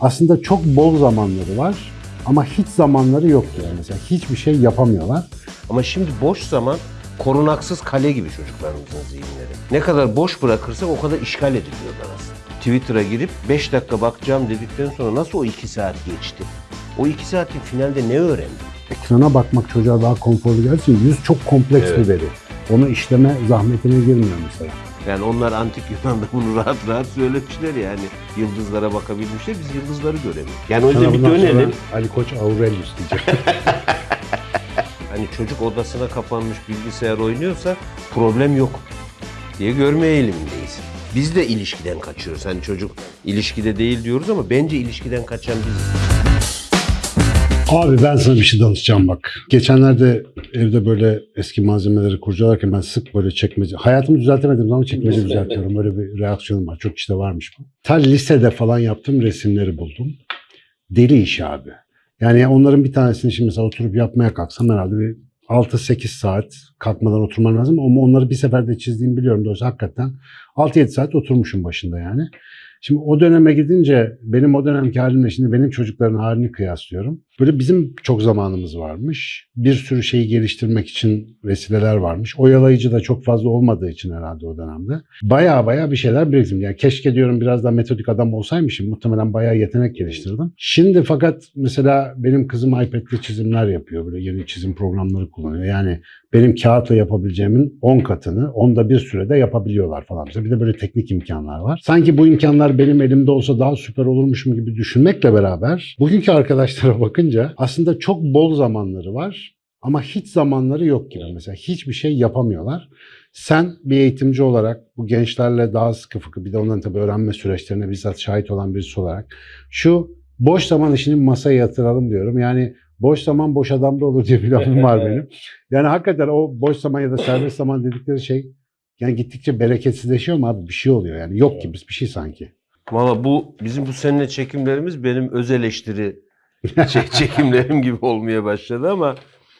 Aslında çok bol zamanları var ama hiç zamanları yok yani mesela hiçbir şey yapamıyorlar. Ama şimdi boş zaman korunaksız kale gibi çocuklarımızın zihinleri. Ne kadar boş bırakırsak o kadar işgal ediliyorlar aslında. Twitter'a girip 5 dakika bakacağım dedikten sonra nasıl o 2 saat geçti? O 2 saatin finalde ne öğrendin? Ekrana bakmak çocuğa daha konforlu gelsin. Yüz çok kompleks Evet. bir veri. Onu işleme zahmetine girmiyor mesela. Yani onlar antik Yunan'da bunu rahat rahat söylemişler yani. Yıldızlara bakabilmişler, biz yıldızları göremiyoruz. Yani o yüzden bir dönelim. Ali Koç Aurelius diyecek. Hani çocuk odasına kapanmış bilgisayar oynuyorsa problem yok diye görme eğilimindeyiz. Biz de ilişkiden kaçıyoruz. Hani çocuk ilişkide değil diyoruz ama bence ilişkiden kaçan biziz. Abi ben sana bir şey danışacağım bak. Geçenlerde evde böyle eski malzemeleri kurcalarken ben sık böyle çekmece... Hayatımı düzeltemedim zaman çekmece düzeltiyorum. Böyle bir reaksiyonum var. Çok işte varmış bu. Ta lisede falan yaptığım resimleri buldum. Deli iş abi. Yani onların bir tanesini şimdi mesela oturup yapmaya kalksam herhalde bir 6-8 saat kalkmadan oturman lazım. Ama onları bir seferde çizdiğimi biliyorum. Dolayısıyla hakikaten 6-7 saat oturmuşum başında yani. Şimdi o döneme gidince benim o dönemki halimle şimdi benim çocukların halini kıyaslıyorum. Böyle bizim çok zamanımız varmış. Bir sürü şeyi geliştirmek için vesileler varmış. Oyalayıcı da çok fazla olmadığı için herhalde o dönemde. Baya baya bir şeyler biriktim. Yani keşke diyorum biraz daha metodik adam olsaymışım. Muhtemelen bayağı yetenek geliştirdim. Şimdi fakat mesela benim kızım iPad'le çizimler yapıyor. Böyle yeni çizim programları kullanıyor. Yani benim kağıtla yapabileceğimin 10 katını onda bir sürede yapabiliyorlar falan. Bir de böyle teknik imkanlar var. Sanki bu imkanlar benim elimde olsa daha süper olurmuşum gibi düşünmekle beraber bugünkü arkadaşlara bakınca aslında çok bol zamanları var ama hiç zamanları yok gibi. Mesela hiçbir şey yapamıyorlar. Sen bir eğitimci olarak bu gençlerle daha sıkı fıkı bir de onların tabii öğrenme süreçlerine bizzat şahit olan birisi olarak şu boş zaman işini masaya yatıralım diyorum. Yani boş zaman boş adamda olur diye bir lafım var benim. Yani hakikaten o boş zaman ya da serbest zaman dedikleri şey yani gittikçe bereketsizleşiyor mu abi? Bir şey oluyor yani. Yok gibi bir şey sanki. Valla bu bizim bu seninle çekimlerimiz benim öz eleştiri çe- çekimlerim gibi olmaya başladı ama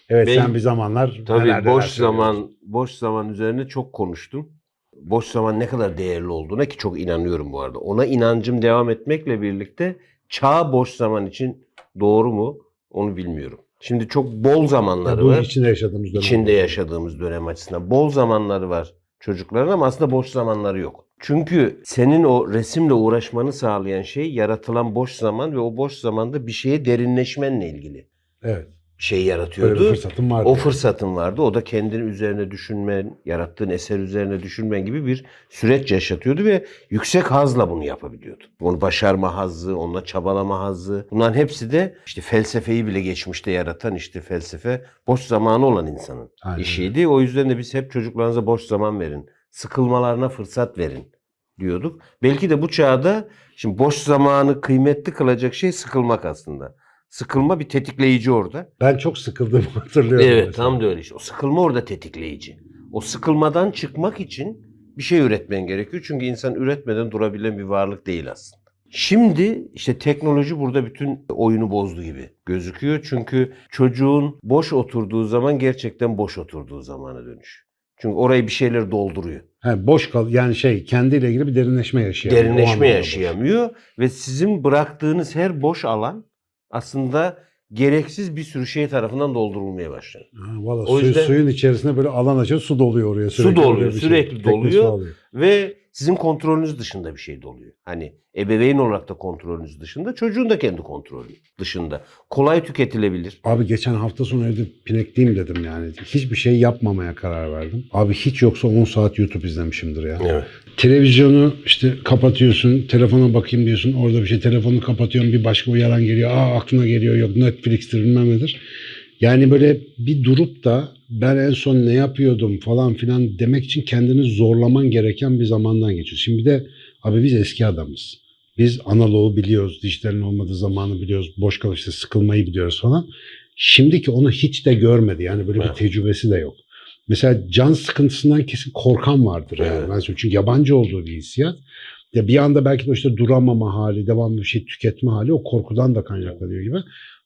Evet Ben- sen bir zamanlar tabii boş zaman boş zaman üzerine çok konuştum. Boş zaman ne kadar değerli olduğuna ki çok inanıyorum bu arada. Ona inancım devam etmekle birlikte çağ boş zaman için doğru mu onu bilmiyorum. Şimdi çok bol zamanları bu var. içinde yaşadığımız dönem. içinde yaşadığımız dönem açısından bol zamanları var çocukların ama aslında boş zamanları yok. Çünkü senin o resimle uğraşmanı sağlayan şey yaratılan boş zaman ve o boş zamanda bir şeye derinleşmenle ilgili Evet. şey yaratıyordu. fırsatım vardı. O fırsatın vardı. O da kendini üzerine düşünmen, yarattığın eser üzerine düşünmen gibi bir süreç yaşatıyordu ve yüksek hazla bunu yapabiliyordu. Onu başarma hazzı, onunla çabalama hazzı. Bunların hepsi de işte felsefeyi bile geçmişte yaratan işte felsefe boş zamanı olan insanın Aynen. işiydi. O yüzden de biz hep çocuklarınıza boş zaman verin. Sıkılmalarına fırsat verin diyorduk. Belki de bu çağda şimdi boş zamanı kıymetli kılacak şey sıkılmak aslında. Sıkılma bir tetikleyici orada. Ben çok sıkıldığımı hatırlıyorum. Evet mesela. tam da öyle işte. O sıkılma orada tetikleyici. O sıkılmadan çıkmak için bir şey üretmen gerekiyor. Çünkü insan üretmeden durabilen bir varlık değil aslında. Şimdi işte teknoloji burada bütün oyunu bozdu gibi gözüküyor. Çünkü çocuğun boş oturduğu zaman gerçekten boş oturduğu zamana dönüş. Çünkü orayı bir şeyler dolduruyor. He, boş kal yani şey kendiyle ilgili bir derinleşme yaşayamıyor. Derinleşme anlamda boş. yaşayamıyor ve sizin bıraktığınız her boş alan aslında gereksiz bir sürü şey tarafından doldurulmaya başlar. Ha, Valla O suyu- yüzden- suyun içerisinde böyle alan açıyor su doluyor oraya Su sürekli. doluyor, Öyle bir şey. sürekli su doluyor. Ve sizin kontrolünüz dışında bir şey doluyor. Hani ebeveyn olarak da kontrolünüz dışında, çocuğun da kendi kontrolü dışında. Kolay tüketilebilir. Abi geçen hafta sonu evde pinekliyim dedim yani. Hiçbir şey yapmamaya karar verdim. Abi hiç yoksa 10 saat YouTube izlemişimdir ya. Evet. Televizyonu işte kapatıyorsun, telefona bakayım diyorsun. Orada bir şey telefonu kapatıyorsun bir başka uyaran geliyor. Aa aklına geliyor yok Netflix'tir bilmem nedir. Yani böyle bir durup da ben en son ne yapıyordum falan filan demek için kendini zorlaman gereken bir zamandan geçiyorsun. Şimdi bir de abi biz eski adamız. Biz analoğu biliyoruz, dijitalin olmadığı zamanı biliyoruz, boş kalıp işte sıkılmayı biliyoruz falan. Şimdiki onu hiç de görmedi. Yani böyle bir tecrübesi de yok. Mesela can sıkıntısından kesin korkan vardır yani. Evet. Ben söyleyeyim. Çünkü yabancı olduğu bir hissiyat. Ya bir anda belki de işte duramama hali, devamlı bir şey tüketme hali o korkudan da kaynaklanıyor gibi.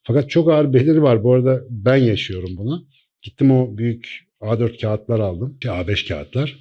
Fakat çok ağır beliri var. Bu arada ben yaşıyorum bunu. Gittim o büyük A4 kağıtlar aldım. Şey, A5 kağıtlar.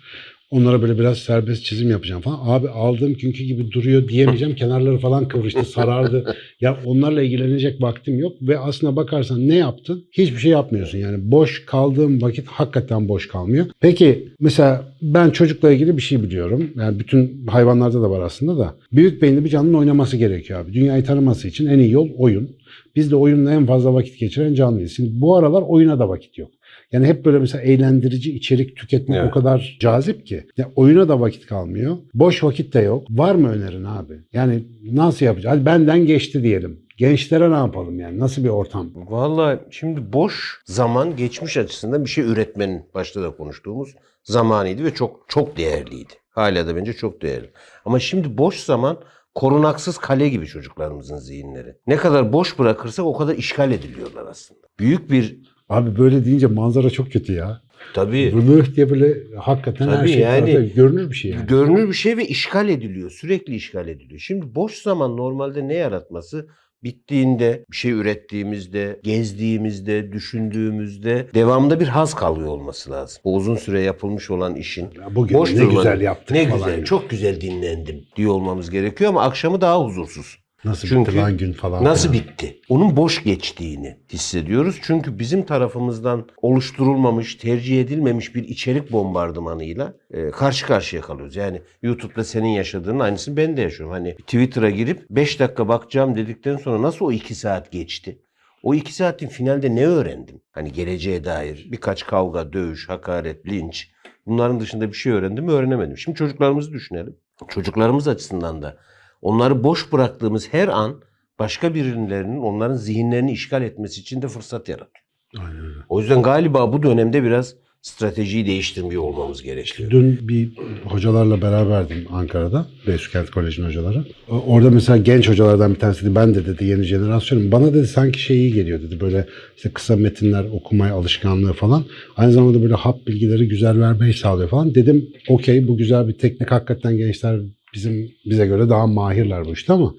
Onlara böyle biraz serbest çizim yapacağım falan. Abi aldığım günkü gibi duruyor diyemeyeceğim. Kenarları falan kıvrıştı, sarardı. ya onlarla ilgilenecek vaktim yok. Ve aslına bakarsan ne yaptın? Hiçbir şey yapmıyorsun. Yani boş kaldığım vakit hakikaten boş kalmıyor. Peki mesela ben çocukla ilgili bir şey biliyorum. Yani bütün hayvanlarda da var aslında da. Büyük beyinli bir canlının oynaması gerekiyor abi. Dünyayı tanıması için en iyi yol oyun. Biz de oyunla en fazla vakit geçiren canlıyız. Şimdi bu aralar oyuna da vakit yok. Yani hep böyle mesela eğlendirici içerik tüketmek Evet. o kadar cazip ki. Ya oyuna da vakit kalmıyor. Boş vakit de yok. Var mı önerin abi? Yani nasıl yapacağız? Hadi benden geçti diyelim. Gençlere ne yapalım yani? Nasıl bir ortam? Vallahi şimdi boş zaman geçmiş açısından bir şey üretmenin başta da konuştuğumuz zamanıydı ve çok çok değerliydi. Hala da bence çok değerli. Ama şimdi boş zaman korunaksız kale gibi çocuklarımızın zihinleri. Ne kadar boş bırakırsak o kadar işgal ediliyorlar aslında. Büyük bir Abi böyle deyince manzara çok kötü ya. tabii Vılıh diye böyle hakikaten her Tabii şey yani- görünür bir şey yani. görünür bir şey ve işgal ediliyor. Sürekli işgal ediliyor. Şimdi boş zaman normalde ne yaratması? Bittiğinde, bir şey ürettiğimizde, gezdiğimizde, düşündüğümüzde devamında bir haz kalıyor olması lazım. O uzun süre yapılmış olan işin. Ya bugün boş ne durmanın, güzel yaptık Ne falan. güzel, gibi. çok güzel dinlendim diyor olmamız gerekiyor ama akşamı daha huzursuz. Nasıl Çünkü bitti lan gün falan. Nasıl filan. bitti? Onun boş geçtiğini hissediyoruz. Çünkü bizim tarafımızdan oluşturulmamış, tercih edilmemiş bir içerik bombardımanıyla e, karşı karşıya kalıyoruz. Yani YouTube'da senin yaşadığının aynısını ben de yaşıyorum. Hani Twitter'a girip 5 dakika bakacağım dedikten sonra nasıl o 2 saat geçti? O 2 saatin finalde ne öğrendim? Hani geleceğe dair birkaç kavga, dövüş, hakaret, linç. Bunların dışında bir şey öğrendim mi öğrenemedim. Şimdi çocuklarımızı düşünelim. Çocuklarımız açısından da onları boş bıraktığımız her an başka birilerinin onların zihinlerini işgal etmesi için de fırsat yaratıyor. Aynen. O yüzden galiba bu dönemde biraz stratejiyi değiştirmiyor olmamız gerekiyor. Dün bir hocalarla beraberdim Ankara'da. Beysukent Koleji'nin hocaları. Orada mesela genç hocalardan bir tanesi dedi ben de dedi yeni jenerasyonum. Bana dedi sanki şey iyi geliyor dedi böyle işte kısa metinler okumaya alışkanlığı falan. Aynı zamanda böyle hap bilgileri güzel vermeyi sağlıyor falan. Dedim okey bu güzel bir teknik hakikaten gençler bizim bize göre daha mahirler bu işte ama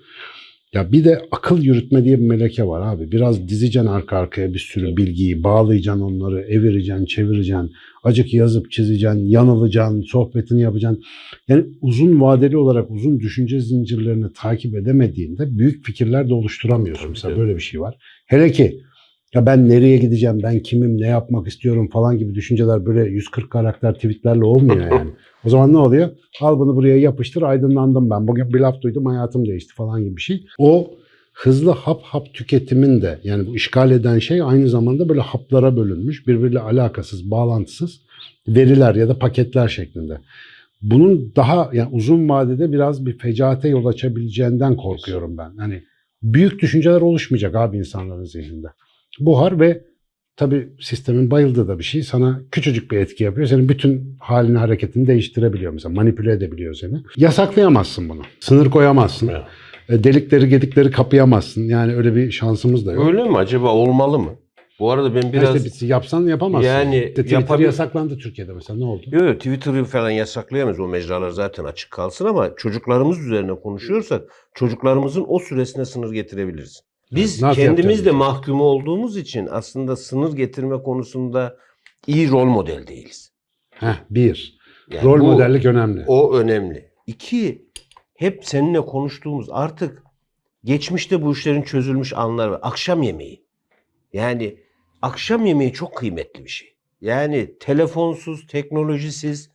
ya bir de akıl yürütme diye bir meleke var abi. Biraz dizeceksin arka arkaya bir sürü bilgiyi, bağlayacaksın onları, evireceksin, çevireceksin. Acık yazıp çizeceksin, yanılacaksın, sohbetini yapacaksın. Yani uzun vadeli olarak uzun düşünce zincirlerini takip edemediğinde büyük fikirler de oluşturamıyorsun. Tabii, Mesela tabii. böyle bir şey var. Hele ki ya ben nereye gideceğim, ben kimim, ne yapmak istiyorum falan gibi düşünceler böyle 140 karakter tweetlerle olmuyor yani. o zaman ne oluyor? Al bunu buraya yapıştır, aydınlandım ben. Bugün bir laf duydum, hayatım değişti falan gibi bir şey. O hızlı hap hap tüketimin de yani bu işgal eden şey aynı zamanda böyle haplara bölünmüş, birbiriyle alakasız, bağlantısız veriler ya da paketler şeklinde. Bunun daha yani uzun vadede biraz bir fecaate yol açabileceğinden korkuyorum ben. Hani büyük düşünceler oluşmayacak abi insanların zihninde. Buhar ve tabii sistemin bayıldığı da bir şey sana küçücük bir etki yapıyor. Senin bütün halini hareketini değiştirebiliyor mesela manipüle edebiliyor seni. Yasaklayamazsın bunu. Sınır koyamazsın. Evet. E, Delikleri gedikleri kapayamazsın. Yani öyle bir şansımız da yok. Öyle mi? Acaba olmalı mı? Bu arada ben Biraz... biraz... İşte yapsan yapamazsın. Yani De- Twitter yapabil- yasaklandı Türkiye'de mesela ne oldu? Yok yok Twitter'ı falan yasaklayamayız. O mecralar zaten açık kalsın ama çocuklarımız üzerine konuşuyorsak çocuklarımızın o süresine sınır getirebiliriz. Biz Nasıl kendimiz de mahkum olduğumuz için aslında sınır getirme konusunda iyi rol model değiliz. Heh, bir. Yani Rol bu- modellik önemli. O önemli. İki, hep seninle konuştuğumuz artık geçmişte bu işlerin çözülmüş anlar var. Akşam yemeği. Yani akşam yemeği çok kıymetli bir şey. Yani telefonsuz, teknolojisiz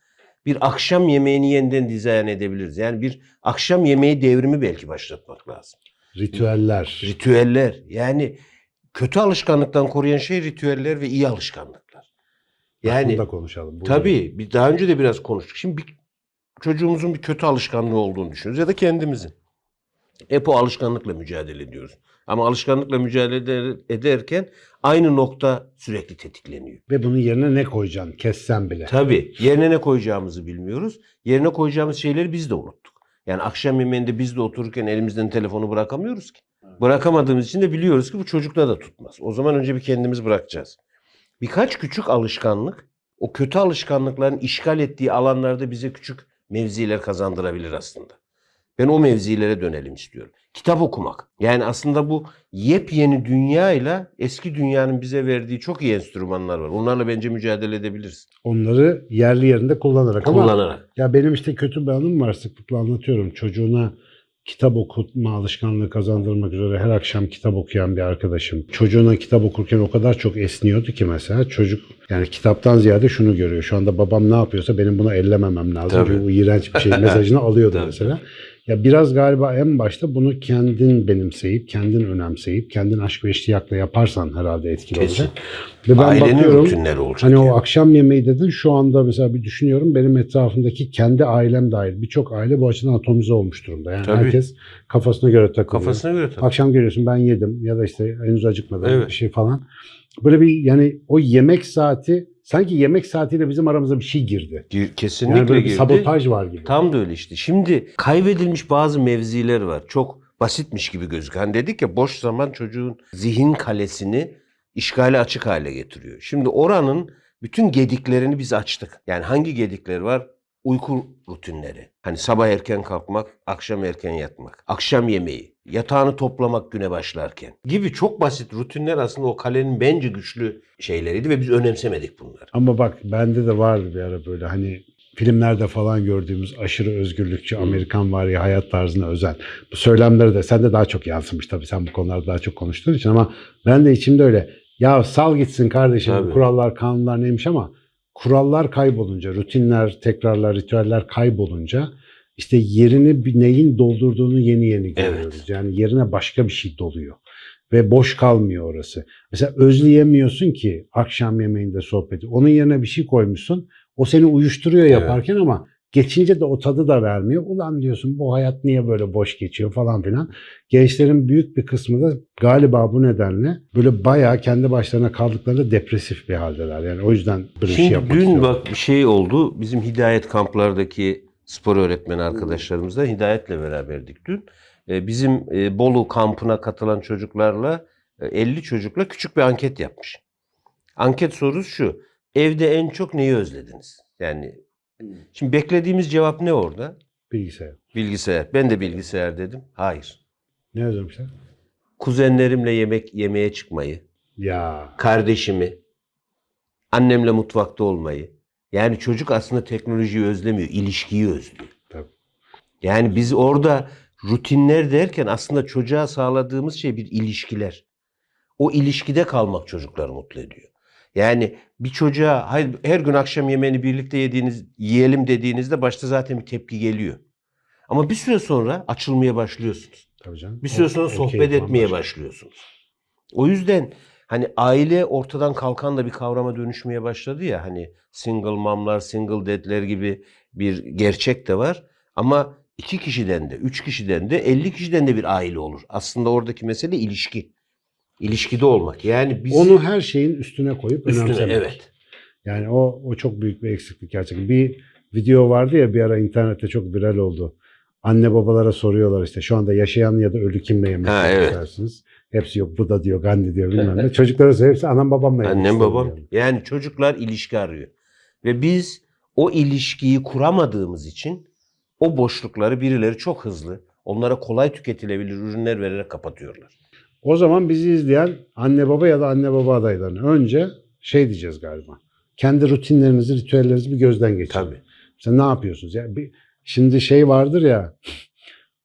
bir akşam yemeğini yeniden dizayn edebiliriz. Yani bir akşam yemeği devrimi belki başlatmak lazım. Ritüeller. Ritüeller. Yani kötü alışkanlıktan koruyan şey ritüeller ve iyi alışkanlıklar. Yani, da konuşalım. Bu- Tabii. Bir, daha önce de biraz konuştuk. Şimdi bir, çocuğumuzun bir kötü alışkanlığı olduğunu düşünüyoruz ya da kendimizin. Hep o alışkanlıkla mücadele ediyoruz. Ama alışkanlıkla mücadele eder- ederken aynı nokta sürekli tetikleniyor. Ve bunun yerine ne koyacaksın? Kessen bile. Tabii. Yerine ne koyacağımızı bilmiyoruz. Yerine koyacağımız şeyleri biz de unuttuk. Yani akşam yemeğinde biz de otururken elimizden telefonu bırakamıyoruz ki. Bırakamadığımız için de biliyoruz ki bu çocukta da tutmaz. O zaman önce bir kendimiz bırakacağız. Birkaç küçük alışkanlık o kötü alışkanlıkların işgal ettiği alanlarda bize küçük mevziler kazandırabilir aslında. Ben o mevzilere dönelim istiyorum. Kitap okumak. Yani aslında bu yepyeni dünyayla eski dünyanın bize verdiği çok iyi enstrümanlar var. Onlarla bence mücadele edebiliriz. Onları yerli yerinde kullanarak ama Kullanarak. ya benim işte kötü bir anım var sıklıkla anlatıyorum. Çocuğuna kitap okutma alışkanlığı kazandırmak üzere her akşam kitap okuyan bir arkadaşım. Çocuğuna kitap okurken o kadar çok esniyordu ki mesela çocuk yani kitaptan ziyade şunu görüyor. Şu anda babam ne yapıyorsa benim buna ellememem lazım. Tabii. Bu iğrenç bir şey mesajını alıyordu mesela. Ya biraz galiba en başta bunu kendin benimseyip, kendin önemseyip, kendin aşk ve iştiyakla yaparsan herhalde etkili Kesin. olacak. Ve ben Ailenin bakıyorum rutinleri olacak. Hani yani. o akşam yemeği dedin şu anda mesela bir düşünüyorum benim etrafımdaki kendi ailem dahil birçok aile bu açıdan atomize olmuş durumda. Yani Tabii. herkes kafasına göre takılıyor. Kafasına göre tabii. Akşam geliyorsun ben yedim ya da işte henüz acıkmadım Evet. bir şey falan. Böyle bir yani o yemek saati sanki yemek saatiyle bizim aramıza bir şey girdi. Gir- Kesinlikle Yani böyle bir girdi. sabotaj var gibi. Tam da öyle işte. Şimdi kaybedilmiş bazı mevziler var. Çok basitmiş gibi gözüküyor. Hani dedik ya boş zaman çocuğun zihin kalesini işgale açık hale getiriyor. Şimdi oranın bütün gediklerini biz açtık. Yani hangi gedikleri var? Uyku rutinleri. Hani sabah erken kalkmak, akşam erken yatmak, akşam yemeği, yatağını toplamak güne başlarken gibi çok basit rutinler aslında o kalenin bence güçlü şeyleriydi ve biz önemsemedik bunları. Ama bak bende de vardı bir ara böyle hani filmlerde falan gördüğümüz aşırı özgürlükçü Amerikan var ya hayat tarzına özel. Bu söylemleri de sende daha çok yansımış tabii sen bu konularda daha çok konuştuğun için ama ben de içimde öyle ya sal gitsin kardeşim Tabii. kurallar kanunlar neymiş ama kurallar kaybolunca rutinler tekrarlar ritüeller kaybolunca işte yerini bir neyin doldurduğunu yeni yeni görüyoruz. Evet. Yani yerine başka bir şey doluyor ve boş kalmıyor orası. Mesela özleyemiyorsun ki akşam yemeğinde sohbeti. Onun yerine bir şey koymuşsun. O seni uyuşturuyor Evet. yaparken ama geçince de o tadı da vermiyor. Ulan diyorsun bu hayat niye böyle boş geçiyor falan filan. Gençlerin büyük bir kısmı da galiba bu nedenle böyle bayağı kendi başlarına kaldıklarında depresif bir haldeler. Yani o yüzden böyle şey Şimdi yapmak dün istiyorum. bak bir şey oldu. Bizim hidayet kamplardaki spor öğretmeni arkadaşlarımızla Hidayet'le beraberdik dün. Ee, Bizim e, Bolu kampına katılan çocuklarla e, 50 çocukla küçük bir anket yapmış. Anket sorusu şu. Evde en çok neyi özlediniz? Yani şimdi beklediğimiz cevap ne orada? Bilgisayar. Bilgisayar. Ben de bilgisayar dedim. Hayır. Ne özlemişler? Kuzenlerimle yemek yemeye çıkmayı, Ya kardeşimi, annemle mutfakta olmayı. Yani çocuk aslında teknolojiyi özlemiyor, ilişkiyi özlüyor. Tabii. Yani biz orada rutinler derken aslında çocuğa sağladığımız şey bir ilişkiler. O ilişkide kalmak çocukları mutlu ediyor. Yani bir çocuğa hayır her gün akşam yemeğini birlikte yediğiniz yiyelim dediğinizde başta zaten bir tepki geliyor. Ama bir süre sonra açılmaya başlıyorsunuz. tabii canım. Bir süre sonra o sohbet keyif etmeye başlıyorsunuz. O yüzden hani aile ortadan kalkan da bir kavrama dönüşmeye başladı ya hani single momlar, single dad'ler gibi bir gerçek de var. Ama iki kişiden de, üç kişiden de, elli kişiden de bir aile olur. Aslında oradaki mesele ilişki. İlişkide olmak. Yani biz Onu her şeyin üstüne koyup üstüne önemsemek. evet. Yani o o çok büyük bir eksiklik gerçekten. Bir video vardı ya bir ara internette çok viral oldu. Anne babalara soruyorlar işte şu anda yaşayan ya da ölü kimle yemek Ha, evet. istersiniz? Hepsi yok Buda diyor, Gandhi diyor bilmem ne. Çocuklara soruyor hepsi annem babamla yemek Annem babam. diyor. Yani çocuklar ilişki arıyor. Ve biz o ilişkiyi kuramadığımız için o boşlukları birileri çok hızlı, onlara kolay tüketilebilir ürünler vererek kapatıyorlar. O zaman bizi izleyen anne baba ya da anne baba adaylarını önce şey diyeceğiz galiba. Kendi rutinlerinizi, ritüellerinizi bir gözden geçirin. Tabii. Sen ne yapıyorsunuz? Ya bir, şimdi şey vardır ya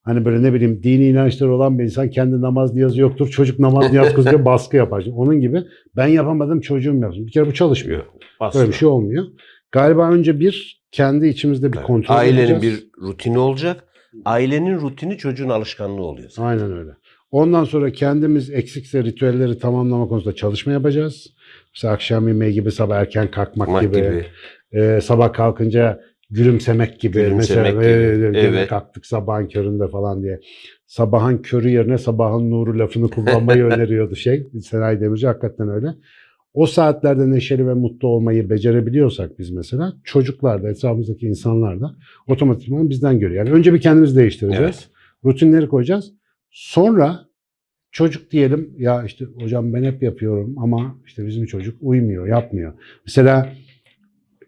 hani böyle ne bileyim dini inançları olan bir insan kendi namaz niyazı yoktur. Çocuk namaz niyaz kızıyor baskı yapar. Şimdi onun gibi ben yapamadım çocuğum yapsın. Bir kere bu çalışmıyor. Asla. Böyle bir şey olmuyor. Galiba önce bir kendi içimizde bir kontrol Ailenin edeceğiz. bir rutini olacak. Ailenin rutini çocuğun alışkanlığı oluyor. zaten. Aynen öyle. Ondan sonra kendimiz eksikse ritüelleri tamamlama konusunda çalışma yapacağız. Mesela akşam yemeği gibi sabah erken kalkmak Yapmak gibi, gibi. e, sabah kalkınca gülümsemek gibi. Gülümsemek Mesela gibi. e, Evet. kalktık sabahın köründe falan diye. Sabahın körü yerine sabahın nuru lafını kullanmayı öneriyordu şey. Senay Demirci hakikaten öyle. O saatlerde neşeli ve mutlu olmayı becerebiliyorsak biz mesela çocuklar da etrafımızdaki insanlar da otomatikman bizden görüyor. Yani önce bir kendimizi değiştireceğiz Evet. rutinleri koyacağız. Sonra çocuk diyelim ya işte hocam ben hep yapıyorum ama işte bizim çocuk uymuyor, yapmıyor. Mesela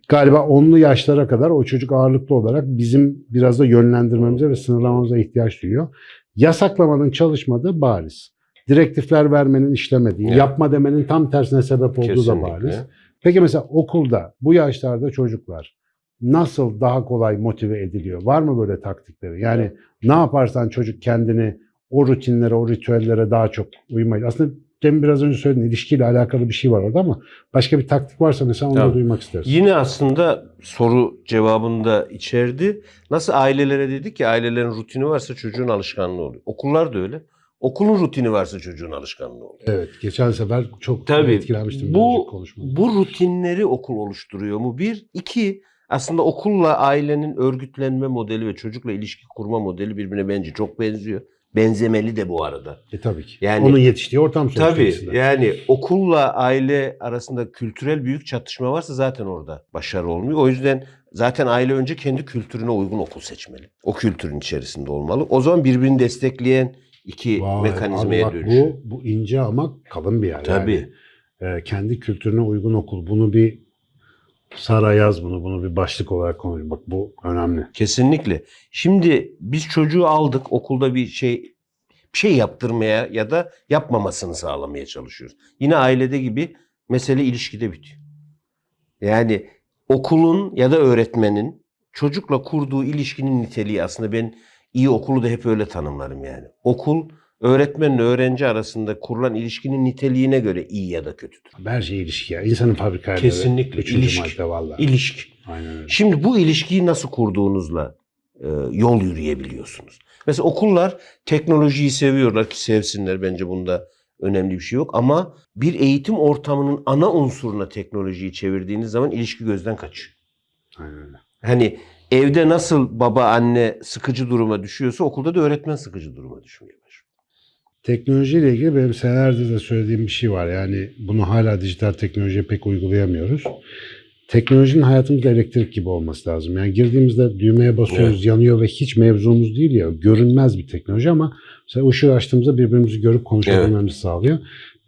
galiba onlu yaşlara kadar o çocuk ağırlıklı olarak bizim biraz da yönlendirmemize ve sınırlamamıza ihtiyaç duyuyor. Yasaklamanın çalışmadığı bariz. Direktifler vermenin işlemediği, Evet. yapma demenin tam tersine sebep olduğu da Kesinlikle. bariz. Peki mesela okulda bu yaşlarda çocuklar nasıl daha kolay motive ediliyor? Var mı böyle taktikleri? Yani ne yaparsan çocuk kendini o rutinlere, o ritüellere daha çok uymayı. Aslında demin biraz önce söyledin ilişkiyle alakalı bir şey var orada ama başka bir taktik varsa mesela onu da Tabii. duymak isteriz. Yine aslında soru cevabında içerdi. Nasıl ailelere dedik ki ailelerin rutini varsa çocuğun alışkanlığı oluyor. Okullar da öyle. Okulun rutini varsa çocuğun alışkanlığı oluyor. Evet, geçen sefer çok Tabii. etkilenmiştim. Bu, bu rutinleri okul oluşturuyor mu? Bir. iki aslında okulla ailenin örgütlenme modeli ve çocukla ilişki kurma modeli birbirine bence çok benziyor. Benzemeli de bu arada. E tabii ki. Yani- Onun yetiştiği ortam sonuçta Tabii ikisi de. yani okulla aile arasında kültürel büyük çatışma varsa zaten orada başarı olmuyor. O yüzden zaten aile önce kendi kültürüne uygun okul seçmeli. O kültürün içerisinde olmalı. O zaman birbirini destekleyen iki Vay, mekanizmaya dönüşüyor. bu, bu ince ama kalın bir yer. Tabii. Yani, e, kendi kültürüne uygun okul. Bunu bir Sara yaz bunu. Bunu bir başlık olarak konuş. Bak bu önemli. Kesinlikle. Şimdi biz çocuğu aldık okulda bir şey bir şey yaptırmaya ya da yapmamasını sağlamaya çalışıyoruz. Yine ailede gibi mesele ilişkide bitiyor. Yani okulun ya da öğretmenin çocukla kurduğu ilişkinin niteliği aslında ben iyi okulu da hep öyle tanımlarım yani. Okul öğretmenle öğrenci arasında kurulan ilişkinin niteliğine göre iyi ya da kötüdür. Her şey ilişki ya. İnsanın fabrikayla Kesinlikle, Üçüncü ilişki. madde valla. İlişki. Aynen öyle. Şimdi bu ilişkiyi nasıl kurduğunuzla e, yol yürüyebiliyorsunuz. Mesela okullar teknolojiyi seviyorlar ki sevsinler bence bunda önemli bir şey yok ama bir eğitim ortamının ana unsuruna teknolojiyi çevirdiğiniz zaman ilişki gözden kaçıyor. Aynen öyle. Hani evde nasıl baba anne sıkıcı duruma düşüyorsa okulda da öğretmen sıkıcı duruma başlıyor. Teknolojiyle ilgili benim senelerdir de söylediğim bir şey var. Yani bunu hala dijital teknolojiye pek uygulayamıyoruz. Teknolojinin hayatımızda elektrik gibi olması lazım. Yani girdiğimizde düğmeye basıyoruz, yanıyor ve hiç mevzumuz değil ya. Görünmez bir teknoloji ama mesela ışığı açtığımızda birbirimizi görüp konuşabilmemizi sağlıyor.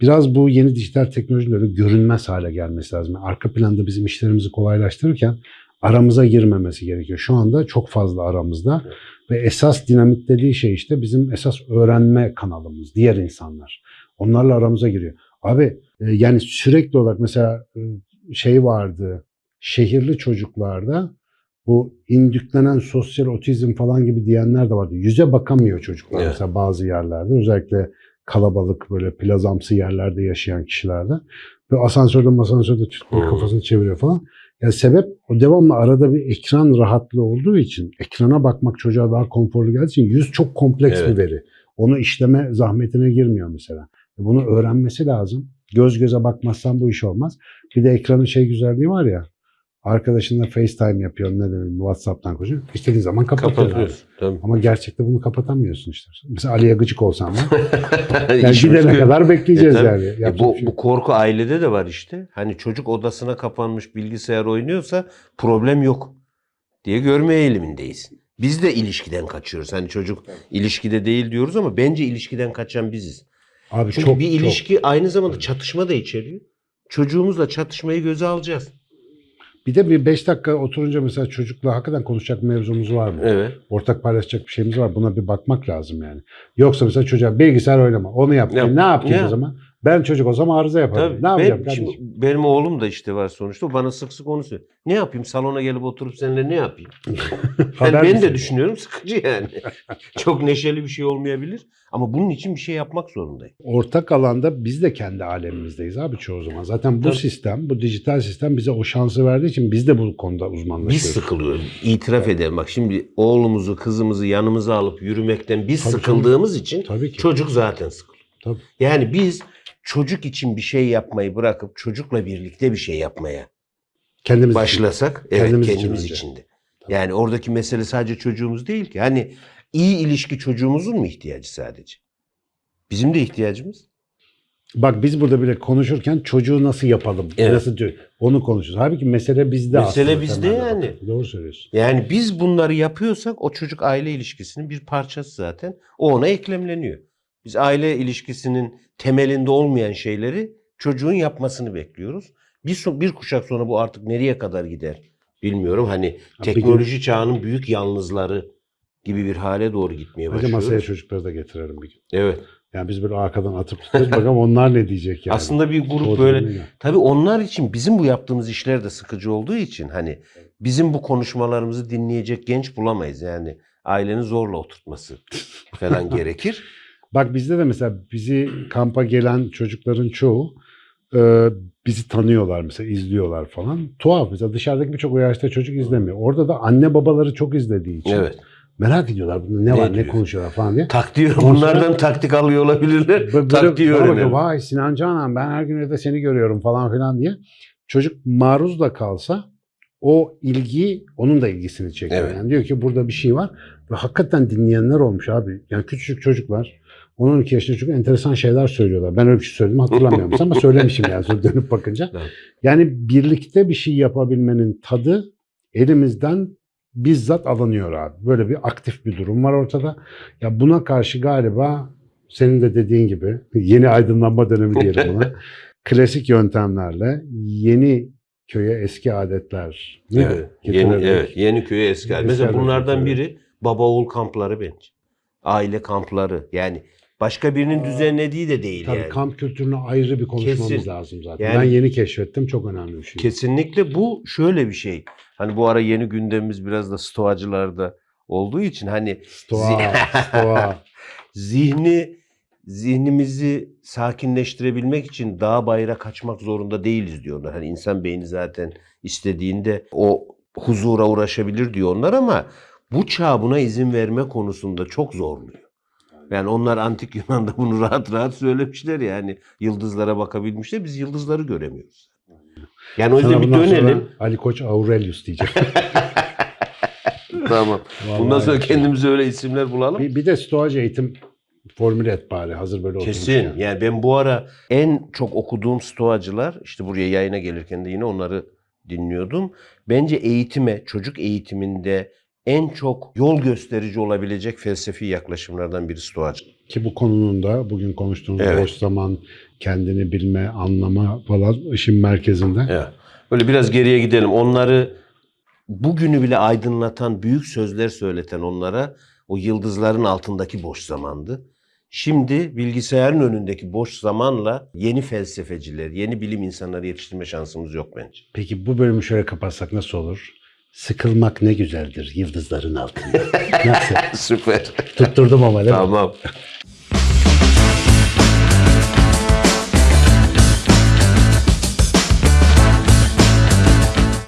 Biraz bu yeni dijital teknolojinin öyle görünmez hale gelmesi lazım. Yani arka planda bizim işlerimizi kolaylaştırırken aramıza girmemesi gerekiyor. Şu anda çok fazla aramızda ve esas dinamitlediği şey işte bizim esas öğrenme kanalımız, diğer insanlar. Onlarla aramıza giriyor. Abi e, yani sürekli olarak mesela e, şey vardı, şehirli çocuklarda bu indüklenen sosyal otizm falan gibi diyenler de vardı. Yüze bakamıyor çocuklar Evet. mesela bazı yerlerde. Özellikle kalabalık böyle plazamsı yerlerde yaşayan kişilerde. Ve asansörde asansörde tutmuyor, Hmm. kafasını çeviriyor falan. Yani sebep o devamlı arada bir ekran rahatlığı olduğu için ekrana bakmak çocuğa daha konforlu geldiği için yüz çok kompleks Evet. bir veri. Onu işleme zahmetine girmiyor mesela. Bunu öğrenmesi lazım. Göz göze bakmazsan bu iş olmaz. Bir de ekranın şey güzelliği var ya. Arkadaşınla FaceTime yapıyor ne demek WhatsApp'tan konuşuyor. İstediğin zaman kapatıyor. abi. Kapatıyoruz. Tabii. Ama gerçekte bunu kapatamıyorsun işte. Mesela Ali'ye gıcık olsam ben. Yani gidene kadar bekleyeceğiz E yani. E bu, şey bu korku ailede de var işte. Hani çocuk odasına kapanmış bilgisayar oynuyorsa problem yok diye görme eğilimindeyiz. Biz de ilişkiden kaçıyoruz. Hani çocuk ilişkide değil diyoruz ama bence ilişkiden kaçan biziz. Abi Çünkü çok, bir çok. ilişki aynı zamanda çatışma da içeriyor. Çocuğumuzla çatışmayı göze alacağız. Bir de bir 5 dakika oturunca mesela çocukla hakikaten konuşacak mevzumuz var mı? Evet. Ortak paylaşacak bir şeyimiz var. Buna bir bakmak lazım yani. Yoksa mesela çocuğa bilgisayar oynama. Onu yap. E ne yapayım Ya. o zaman? Ben çocuk olsam arıza yaparım. Tabii. Ne yapacağım Ben- kardeşim? şimdi benim oğlum da işte var sonuçta. Bana sık sık onu söylüyor. Ne yapayım? Salona gelip oturup seninle ne yapayım? Yani ben de düşünüyorum sıkıcı yani. Çok neşeli bir şey olmayabilir. Ama bunun için bir şey yapmak zorundayım. Ortak alanda biz de kendi alemimizdeyiz abi çoğu zaman. Zaten bu Tabii. sistem, bu dijital sistem bize o şansı verdiği için biz de bu konuda Biz uzmanlaşıyoruz. sıkılıyoruz. İtiraf edelim. Bak şimdi oğlumuzu, kızımızı yanımıza alıp yürümekten biz Tabii, sıkıldığımız için Tabii ki. çocuk zaten sıkılıyor. Tabii. Yani biz çocuk için bir şey yapmayı bırakıp çocukla birlikte bir şey yapmaya Kendimiz için. başlasak evet Kendimiz kendimiz, için önce. için de. Yani oradaki mesele sadece çocuğumuz değil ki. Hani iyi ilişki çocuğumuzun mu ihtiyacı sadece? Bizim de ihtiyacımız. Bak biz burada bile konuşurken çocuğu nasıl yapalım? Evet. Nasıl diyor? Onu konuşuyoruz. Halbuki mesele bizde Mesele aslında. bizde temelde yani. bak. Doğru söylüyorsun. Yani biz bunları yapıyorsak o çocuk aile ilişkisinin bir parçası zaten. O ona eklemleniyor. Biz aile ilişkisinin temelinde olmayan şeyleri çocuğun yapmasını bekliyoruz. Bir, bir kuşak sonra bu artık nereye kadar gider bilmiyorum hani bir gün- teknoloji çağının büyük yalnızları gibi bir hale doğru gitmeye Hadi başlıyoruz. masaya çocukları da getirelim bir gün. Evet. Yani biz böyle arkadan atıp tutuyoruz. Bakalım onlar ne diyecek yani. Aslında bir grup böyle dönemde. Tabii onlar için bizim bu yaptığımız işler de sıkıcı olduğu için hani bizim bu konuşmalarımızı dinleyecek genç bulamayız. Yani ailenin zorla oturtması falan gerekir. Bak bizde de mesela bizi kampa gelen çocukların çoğu e, bizi tanıyorlar mesela izliyorlar falan. Tuhaf mesela dışarıdaki birçok o yaşta çocuk izlemiyor. Orada da anne babaları çok izlediği için Evet. merak ediyorlar ne, Ne var ne diyor? konuşuyorlar falan diye. Takdir bunlardan taktik alıyor olabilirler. Böyle- Taktiği öğrenelim. Vay Sinan Canan ben her gün evde seni görüyorum falan filan diye. Çocuk maruz da kalsa o ilgi onun da ilgisini çekiyor. Evet. Yani diyor ki burada bir şey var ve hakikaten dinleyenler olmuş abi. Yani küçücük çocuklar 10-12 yaşında çok enteresan şeyler söylüyorlar. Ben öyle bir şey söyledim hatırlamıyorum ama söylemişim yani sonra dönüp bakınca. Evet. Yani birlikte bir şey yapabilmenin tadı elimizden bizzat alınıyor abi. Böyle bir aktif bir durum var ortada. Ya buna karşı galiba senin de dediğin gibi yeni aydınlanma dönemi diyelim buna. klasik yöntemlerle yeni köye eski adetler? Evet. Yeni, evet. Yeni köye eski. Eski Mesela adetler bunlardan biri baba oğul kampları bence. Aile kampları. Yani başka birinin düzenlediği de değil Tabii yani. kamp kültürüne ayrı bir konuşmamız Kesin. lazım zaten. Yani- ben yeni keşfettim çok önemli bir şey. Kesinlikle bu şöyle bir şey. Hani bu ara yeni gündemimiz biraz da stoacılarda olduğu için hani Stoa, stoa. zihni zihnimizi sakinleştirebilmek için dağ bayıra kaçmak zorunda değiliz diyorlar. Hani insan beyni zaten istediğinde o huzura uğraşabilir diyor onlar ama bu çağ buna izin verme konusunda çok zorluyor. Yani onlar antik Yunan'da bunu rahat rahat söylemişler yani yıldızlara bakabilmişler biz yıldızları göremiyoruz. Yani o yüzden Sana bir bundan dönelim. Ali Koç Aurelius diyeceğim. Tamam. Bundan Vallahi sonra ya. kendimize öyle isimler bulalım. Bir, bir de stoacı eğitim formüle et bari hazır böyle Kesin. yani. Yani ben bu ara en çok okuduğum stoacılar işte buraya yayına gelirken de yine onları dinliyordum. Bence eğitime, çocuk eğitiminde en çok yol gösterici olabilecek felsefi yaklaşımlardan biri stoacı. Ki bu konunun da bugün konuştuğumuz Evet. boş zaman, kendini bilme, anlama falan işin merkezinde. Evet. Böyle biraz geriye gidelim. Onları bugünü bile aydınlatan, büyük sözler söyleten onlara o yıldızların altındaki boş zamandı. Şimdi bilgisayarın önündeki boş zamanla yeni felsefeciler, yeni bilim insanları yetiştirme şansımız yok bence. Peki bu bölümü şöyle kapatsak nasıl olur? Sıkılmak ne güzeldir yıldızların altında. nasıl? Süper. Tutturdum ama değil mi? tamam.